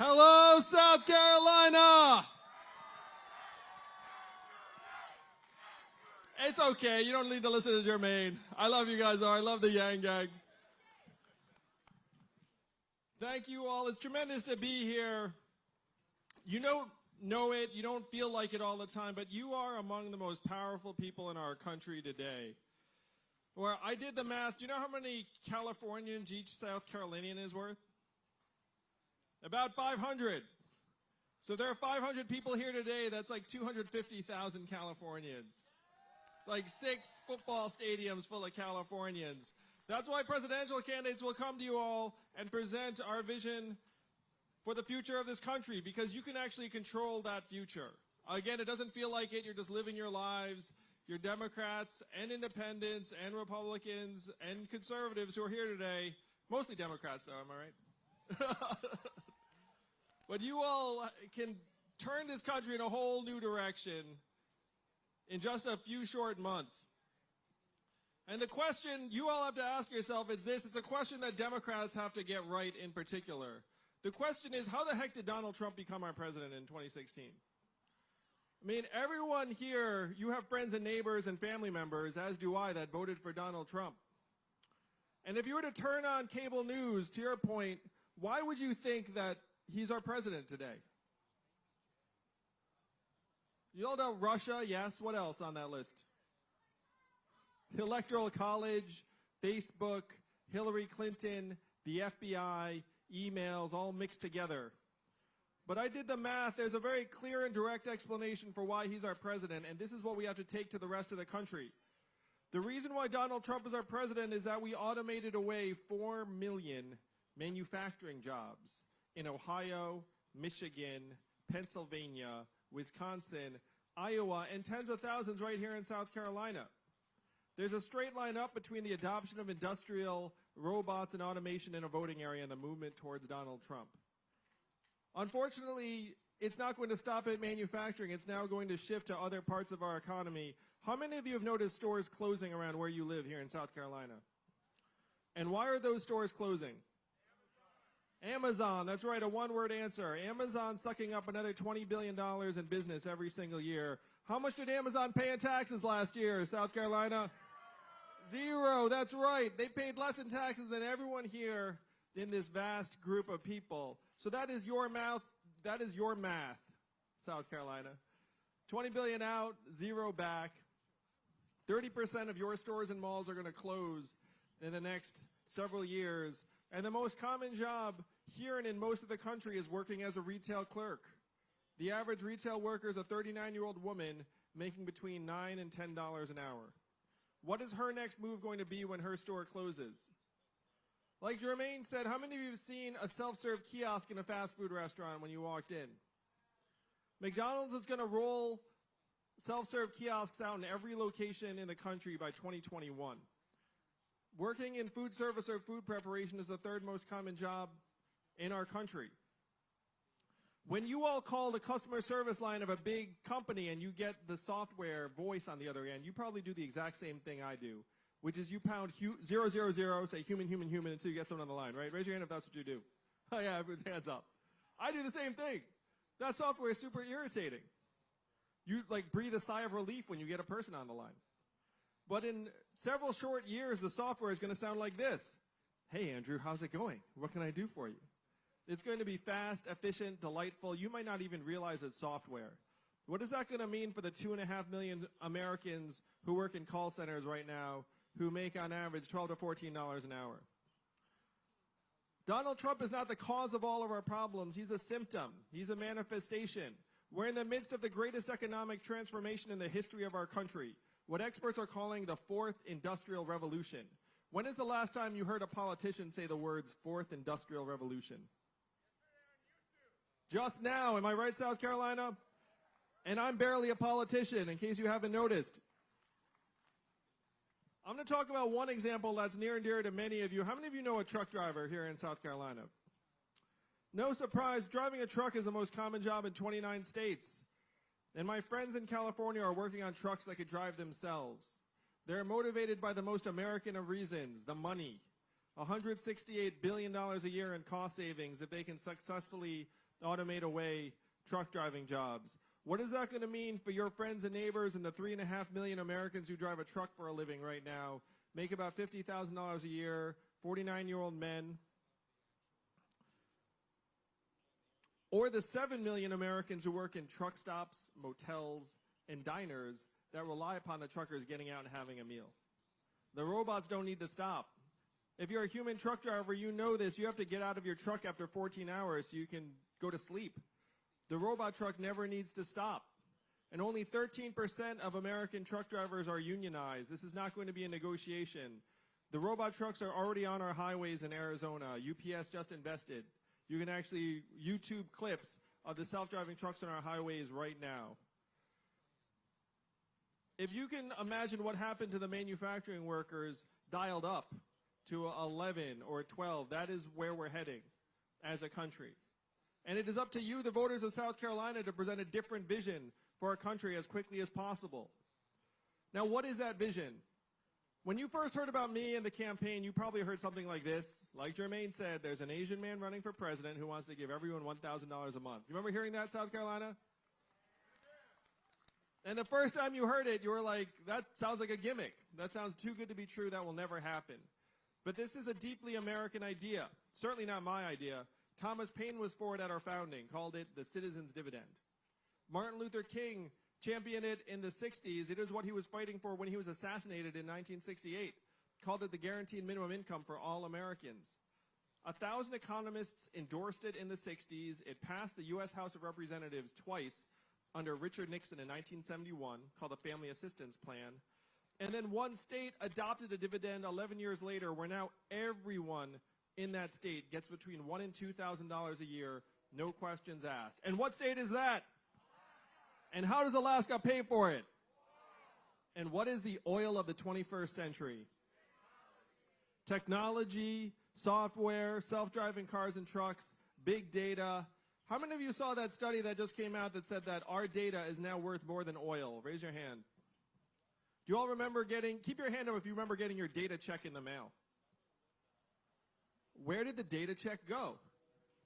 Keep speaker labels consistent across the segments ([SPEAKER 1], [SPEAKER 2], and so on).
[SPEAKER 1] Hello, South Carolina. It's okay. You don't need to listen to Jermaine. I love you guys, though. I love the Yang Gang. Thank you all. It's tremendous to be here. You don't know it, you don't feel like it all the time, but you are among the most powerful people in our country today. Where I did the math. Do you know how many Californians each South Carolinian is worth? About 500. So there are 500 people here today. That's like 250,000 Californians. It's like six football stadiums full of Californians. That's why presidential candidates will come to you all and present our vision for the future of this country because you can actually control that future. Again, it doesn't feel like it. You're just living your lives. You're Democrats and independents and Republicans and conservatives who are here today. Mostly Democrats, though, am I right? but you all can turn this country in a whole new direction in just a few short months. And the question you all have to ask yourself is this it's a question that Democrats have to get right in particular. The question is how the heck did Donald Trump become our president in 2016? I mean, everyone here, you have friends and neighbors and family members, as do I, that voted for Donald Trump. And if you were to turn on cable news, to your point, why would you think that he's our president today? You all know Russia, yes. What else on that list? The Electoral College, Facebook, Hillary Clinton, the FBI, emails, all mixed together. But I did the math. There's a very clear and direct explanation for why he's our president, and this is what we have to take to the rest of the country. The reason why Donald Trump is our president is that we automated away 4 million manufacturing jobs in Ohio, Michigan, Pennsylvania, Wisconsin, Iowa, and tens of thousands right here in South Carolina. There's a straight line up between the adoption of industrial robots and automation in a voting area and the movement towards Donald Trump. Unfortunately, it's not going to stop at manufacturing. It's now going to shift to other parts of our economy. How many of you have noticed stores closing around where you live here in South Carolina? And why are those stores closing? Amazon, that's right, a one word answer. Amazon sucking up another $20 billion in business every single year. How much did Amazon pay in taxes last year, South Carolina? Zero, that's right. They paid less in taxes than everyone here in this vast group of people. So that is your math, that is your math, South Carolina. 20 billion out, zero back. 30% of your stores and malls are going to close in the next several years and the most common job here and in most of the country is working as a retail clerk. The average retail worker is a 39 year old woman making between 9 and $10 an hour. What is her next move going to be when her store closes? Like Jermaine said, how many of you have seen a self serve kiosk in a fast food restaurant when you walked in? McDonald's is going to roll self serve kiosks out in every location in the country by 2021. Working in food service or food preparation is the third most common job in our country. When you all call the customer service line of a big company and you get the software voice on the other end, you probably do the exact same thing I do, which is you pound hu- zero zero zero, say human, human, human until you get someone on the line, right? Raise your hand if that's what you do. Oh yeah, everyone's hands up. I do the same thing. That software is super irritating. You like breathe a sigh of relief when you get a person on the line. But in several short years, the software is going to sound like this. Hey, Andrew, how's it going? What can I do for you? It's going to be fast, efficient, delightful. You might not even realize it's software. What is that going to mean for the two and a half million Americans who work in call centers right now who make on average 12 to 14 dollars an hour? Donald Trump is not the cause of all of our problems. He's a symptom. He's a manifestation. We're in the midst of the greatest economic transformation in the history of our country what experts are calling the fourth industrial revolution. When is the last time you heard a politician say the words fourth industrial revolution? Just now, am I right, South Carolina? And I'm barely a politician, in case you haven't noticed. I'm going to talk about one example that's near and dear to many of you. How many of you know a truck driver here in South Carolina? No surprise, driving a truck is the most common job in 29 states. And my friends in California are working on trucks that could drive themselves. They're motivated by the most American of reasons, the money. $168 billion a year in cost savings if they can successfully automate away truck driving jobs. What is that going to mean for your friends and neighbors and the three and a half million Americans who drive a truck for a living right now, make about $50,000 a year, 49 year old men? Or the 7 million Americans who work in truck stops, motels, and diners that rely upon the truckers getting out and having a meal. The robots don't need to stop. If you're a human truck driver, you know this. You have to get out of your truck after 14 hours so you can go to sleep. The robot truck never needs to stop. And only 13% of American truck drivers are unionized. This is not going to be a negotiation. The robot trucks are already on our highways in Arizona. UPS just invested. You can actually YouTube clips of the self-driving trucks on our highways right now. If you can imagine what happened to the manufacturing workers dialed up to 11 or 12, that is where we're heading as a country. And it is up to you, the voters of South Carolina, to present a different vision for our country as quickly as possible. Now, what is that vision? When you first heard about me and the campaign, you probably heard something like this. Like Jermaine said, there's an Asian man running for president who wants to give everyone $1,000 a month. You remember hearing that, South Carolina? And the first time you heard it, you were like, that sounds like a gimmick. That sounds too good to be true. That will never happen. But this is a deeply American idea. Certainly not my idea. Thomas Paine was for it at our founding, called it the citizen's dividend. Martin Luther King championed it in the 60s. It is what he was fighting for when he was assassinated in 1968. Called it the guaranteed minimum income for all Americans. A thousand economists endorsed it in the 60s. It passed the U.S. House of Representatives twice under Richard Nixon in 1971, called the Family Assistance Plan. And then one state adopted a dividend 11 years later, where now everyone in that state gets between one and two thousand dollars a year, no questions asked. And what state is that? And how does Alaska pay for it? And what is the oil of the 21st century? Technology, software, self-driving cars and trucks, big data. How many of you saw that study that just came out that said that our data is now worth more than oil? Raise your hand. Do you all remember getting, keep your hand up if you remember getting your data check in the mail. Where did the data check go?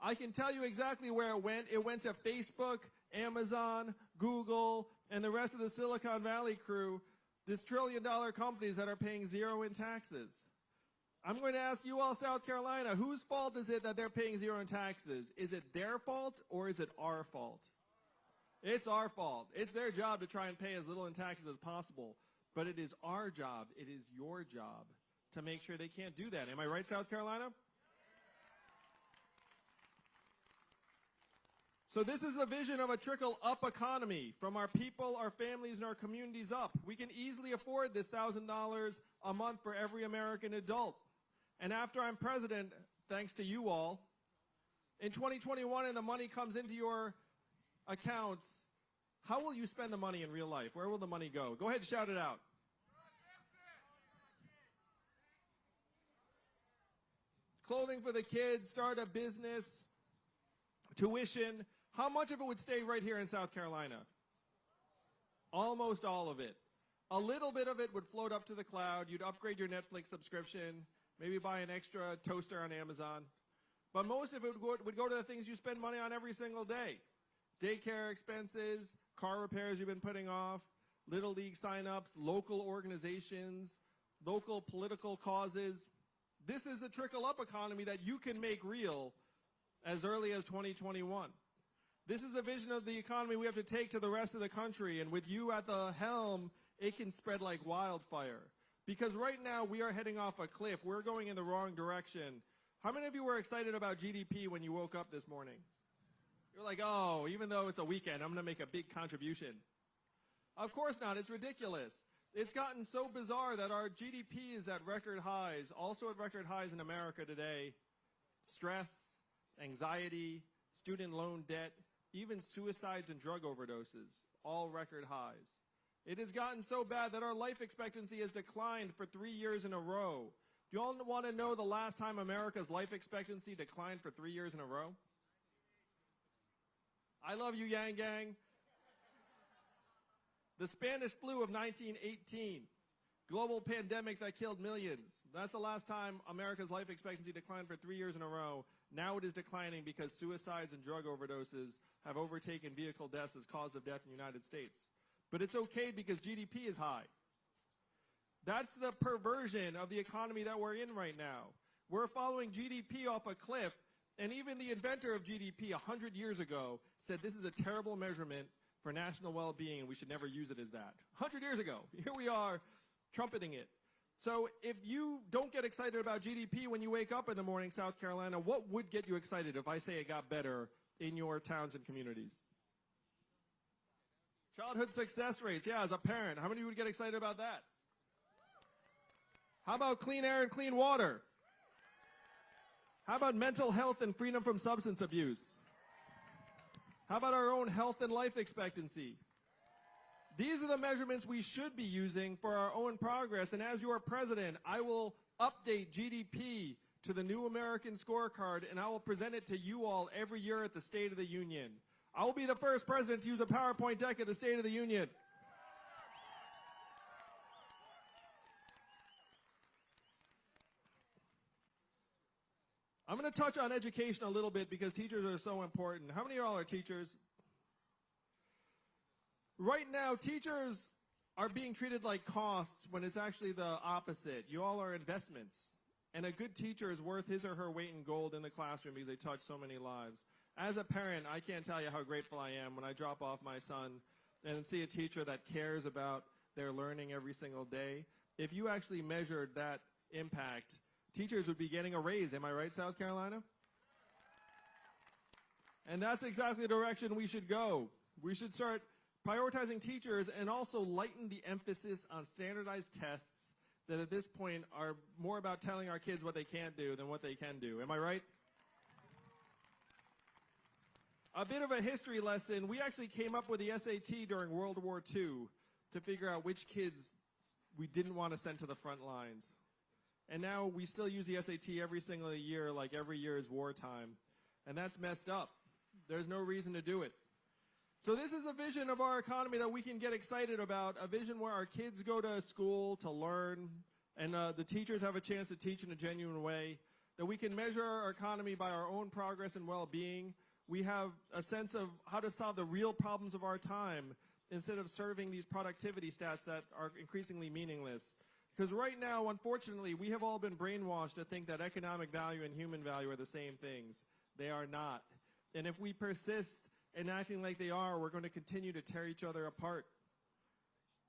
[SPEAKER 1] I can tell you exactly where it went. It went to Facebook, Amazon, Google, and the rest of the Silicon Valley crew, these trillion dollar companies that are paying zero in taxes. I'm going to ask you all, South Carolina, whose fault is it that they're paying zero in taxes? Is it their fault or is it our fault? It's our fault. It's their job to try and pay as little in taxes as possible. But it is our job, it is your job to make sure they can't do that. Am I right, South Carolina? So this is the vision of a trickle up economy from our people, our families, and our communities up. We can easily afford this $1,000 a month for every American adult. And after I'm president, thanks to you all, in 2021 and the money comes into your accounts, how will you spend the money in real life? Where will the money go? Go ahead and shout it out. Clothing for the kids, start a business, tuition, how much of it would stay right here in South Carolina? Almost all of it. A little bit of it would float up to the cloud. You'd upgrade your Netflix subscription, maybe buy an extra toaster on Amazon. But most of it would go to the things you spend money on every single day. Daycare expenses, car repairs you've been putting off, Little League signups, local organizations, local political causes. This is the trickle up economy that you can make real as early as 2021. This is the vision of the economy we have to take to the rest of the country. And with you at the helm, it can spread like wildfire. Because right now we are heading off a cliff. We're going in the wrong direction. How many of you were excited about GDP when you woke up this morning? You're like, oh, even though it's a weekend, I'm going to make a big contribution. Of course not. It's ridiculous. It's gotten so bizarre that our GDP is at record highs, also at record highs in America today. Stress, anxiety, student loan debt, even suicides and drug overdoses, all record highs. It has gotten so bad that our life expectancy has declined for three years in a row. Do you all want to know the last time America's life expectancy declined for three years in a row? I love you, Yang Gang. The Spanish flu of 1918. global pandemic that killed millions. That's the last time America's life expectancy declined for three years in a row. Now it is declining because suicides and drug overdoses have overtaken vehicle deaths as cause of death in the United States. But it's okay because GDP is high. That's the perversion of the economy that we're in right now. We're following GDP off a cliff, and even the inventor of GDP 100 years ago said this is a terrible measurement for national well-being, and we should never use it as that. 100 years ago. Here we are trumpeting it. So if you don't get excited about GDP when you wake up in the morning, South Carolina, what would get you excited if I say it got better in your towns and communities? Childhood success rates. Yeah, as a parent, how many of you would get excited about that? How about clean air and clean water? How about mental health and freedom from substance abuse? How about our own health and life expectancy? These are the measurements we should be using for our own progress. And as your president, I will update GDP to the new American scorecard and I will present it to you all every year at the State of the Union. I will be the first president to use a PowerPoint deck at the State of the Union. I'm going to touch on education a little bit because teachers are so important. How many of y'all are teachers? Right now, teachers are being treated like costs when it's actually the opposite. You all are investments. And a good teacher is worth his or her weight in gold in the classroom because they touch so many lives. As a parent, I can't tell you how grateful I am when I drop off my son and see a teacher that cares about their learning every single day. If you actually measured that impact, teachers would be getting a raise. Am I right, South Carolina? And that's exactly the direction we should go. We should start prioritizing teachers and also lighten the emphasis on standardized tests that at this point are more about telling our kids what they can't do than what they can do. Am I right? A bit of a history lesson. We actually came up with the SAT during World War II to figure out which kids we didn't want to send to the front lines. And now we still use the SAT every single year, like every year is wartime. And that's messed up. There's no reason to do it. So this is a vision of our economy that we can get excited about, a vision where our kids go to school to learn, and uh, the teachers have a chance to teach in a genuine way, that we can measure our economy by our own progress and well-being. We have a sense of how to solve the real problems of our time instead of serving these productivity stats that are increasingly meaningless. Because right now, unfortunately, we have all been brainwashed to think that economic value and human value are the same things. They are not. And if we persist and acting like they are, we're going to continue to tear each other apart.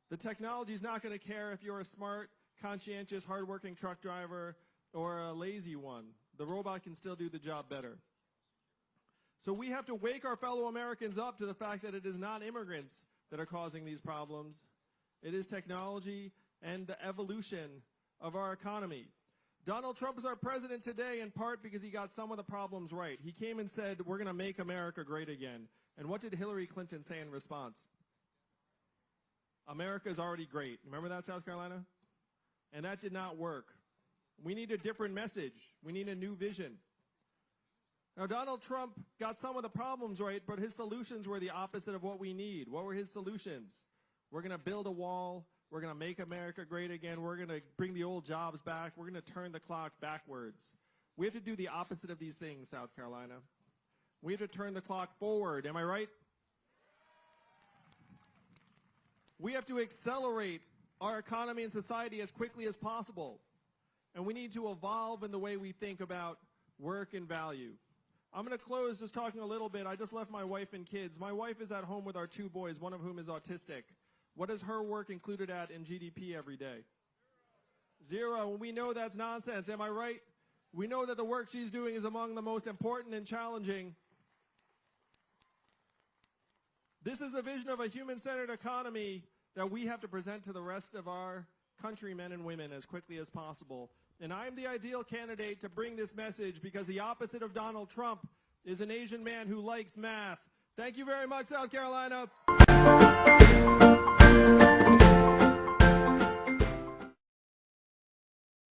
[SPEAKER 1] The technology is not going to care if you're a smart, conscientious, hardworking truck driver or a lazy one. The robot can still do the job better. So we have to wake our fellow Americans up to the fact that it is not immigrants that are causing these problems. It is technology and the evolution of our economy. Donald Trump is our president today in part because he got some of the problems right. He came and said, we're going to make America great again. And what did Hillary Clinton say in response? America is already great. Remember that, South Carolina? And that did not work. We need a different message. We need a new vision. Now, Donald Trump got some of the problems right, but his solutions were the opposite of what we need. What were his solutions? We're going to build a wall. We're going to make America great again. We're going to bring the old jobs back. We're going to turn the clock backwards. We have to do the opposite of these things, South Carolina. We have to turn the clock forward. Am I right? We have to accelerate our economy and society as quickly as possible. And we need to evolve in the way we think about work and value. I'm going to close just talking a little bit. I just left my wife and kids. My wife is at home with our two boys, one of whom is autistic. What is her work included at in GDP every day? Zero. And we know that's nonsense. Am I right? We know that the work she's doing is among the most important and challenging. This is the vision of a human-centered economy that we have to present to the rest of our countrymen and women as quickly as possible. And I'm the ideal candidate to bring this message because the opposite of Donald Trump is an Asian man who likes math. Thank you very much, South Carolina. Thank you.